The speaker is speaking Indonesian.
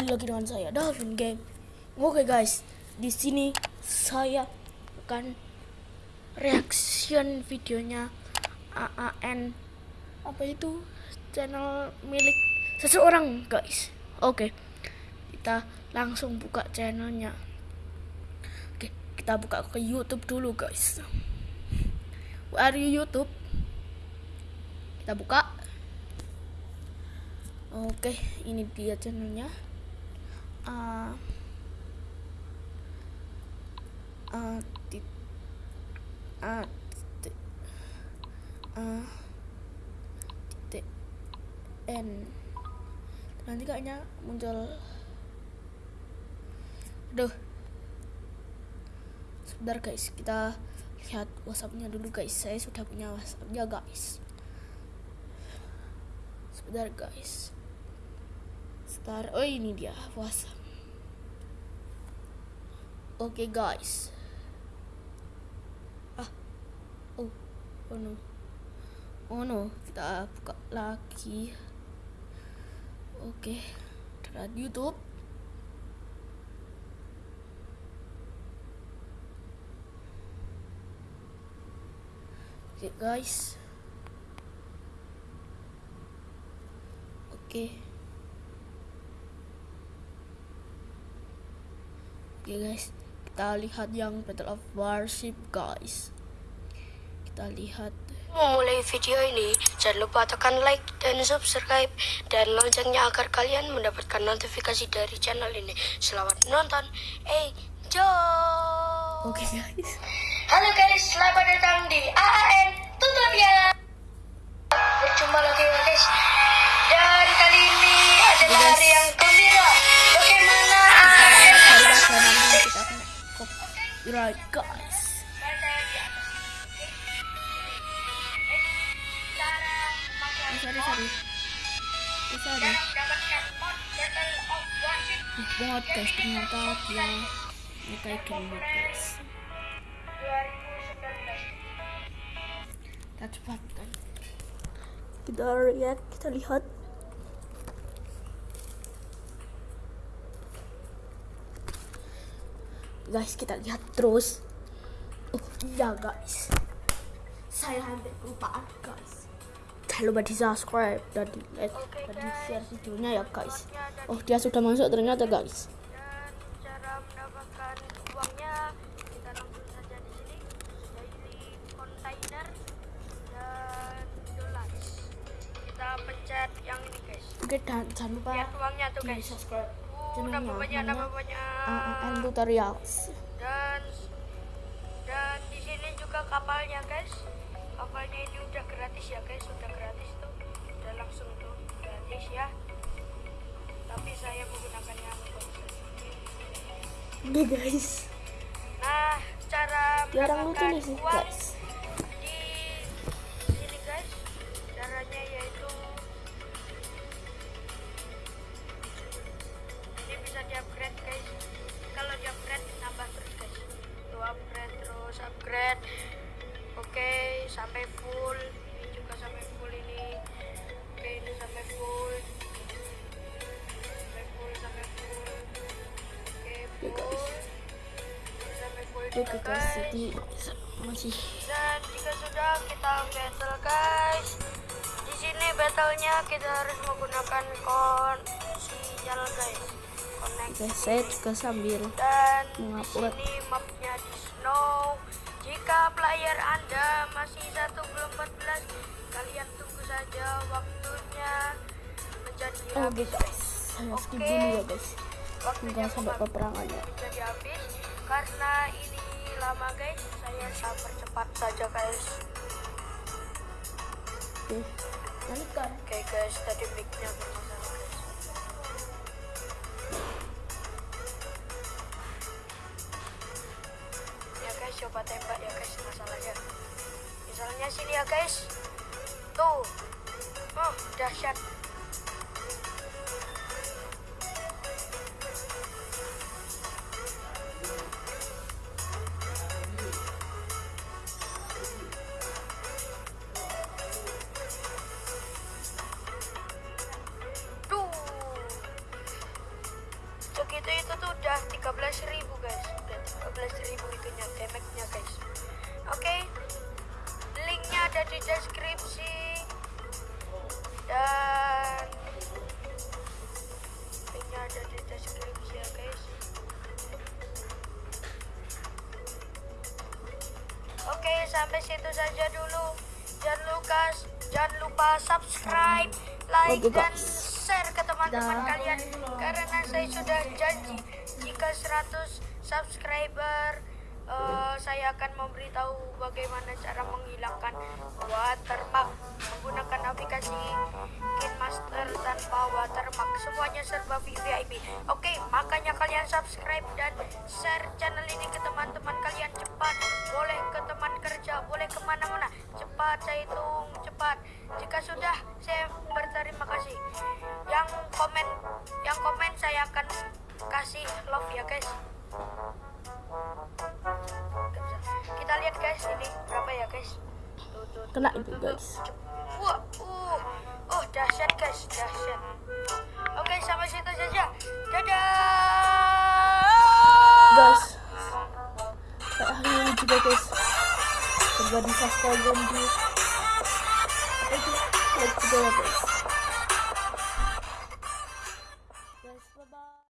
kembali lagi dengan saya Dalvin Game. Oke guys, di sini saya akan reaction videonya AAN apa itu channel milik seseorang guys. Oke, kita langsung buka channelnya. Oke, kita buka ke YouTube dulu guys. Where you YouTube? Kita buka. Oke, ini dia channelnya. Uh, uh, tit, uh, titik, uh, titik n. Nanti kayaknya muncul. Aduh. Sebentar guys, kita lihat WhatsAppnya dulu guys. Saya sudah punya WhatsAppnya guys. Sebentar guys. Star. Oh ini dia puasa. Oke okay, guys. Ah. Oh. Oh no. Oh no. Kita buka lagi. Oke. Okay. YouTube. Oke okay, guys. Oke. Okay. Oke okay guys, kita lihat yang Battle of Warship guys. Kita lihat. Memulai video ini, jangan lupa tekan like dan subscribe dan loncengnya agar kalian mendapatkan notifikasi dari channel ini. Selamat menonton. Enjoy. Oke okay guys. Halo guys, selamat datang di AAN tutorial. Sorry sorry. Oh, sorry. Guys ternyata dia game guys. Kita. Kita lihat, kita lihat. guys kita lihat terus oh iya guys saya hampir kelupaan guys lupa di subscribe dan di like okay, dan di share videonya ya guys. Oh dia sudah masuk ternyata guys. Dan cara mendapatkan uangnya kita langsung saja di sini. Daily container dan dollars kita pencet yang ini guys. Oke dan jangan lupa lihat uangnya tuh guys. subscribe channelnya. nama banyak nama banyak. AAN tutorials. Dan dan di sini juga kapalnya guys. Kapalnya ini udah gratis ya guys oke guys. Nah cara jarang lucu nih sih. guys. di sini guys. Caranya yaitu ini bisa di upgrade guys. Kalau di upgrade nambah terus guys. Tuh upgrade terus upgrade. Oke okay, sampai full. Ini juga sampai full ini. Oke okay, ini sampai full juga guys jadi masih dan jika sudah kita battle guys di sini battlenya kita harus menggunakan kon sinyal guys Oke, saya juga sambil dan mengupload. di sini mapnya di snow. Jika player Anda masih satu belum 14, kalian tunggu saja waktunya menjadi oh, habis. guys. Saya skip dulu ya guys. Waktunya sampai peperangannya. Menjadi habis karena ini lama guys. Saya sabar cepat saja guys. Oke, balikan. Oke guys, tadi mic-nya bermasalah guys. Ya guys, coba tembak ya guys masalahnya. Misalnya sini ya guys. Tuh. Oh, dahsyat. Sampai situ saja dulu. Jangan lupa jangan lupa subscribe like dan share ke teman-teman kalian. karena saya sudah janji jika 100 subscriber eh, saya akan memberitahu bagaimana cara menghilangkan watermark menggunakan aplikasi KinMaster tanpa watermark semuanya serba VIP oke makanya kalian subscribe dan share channel ini ke teman-teman kalian cepat. Boleh ke teman kerja boleh ke mana-mana. Cepat saya hitung cepat. Jika sudah saya berterima kasih. Yang komen yang komen saya akan kasih love ya guys. Kita lihat guys ini berapa ya guys? Tuh, tuh, tuh, Kena itu, guys. wah uh oh dahsyat guys dahsyat. Oke sampai situ saja. Dadah! Guys ini juga guys. Coba di subscribe dan di like juga guys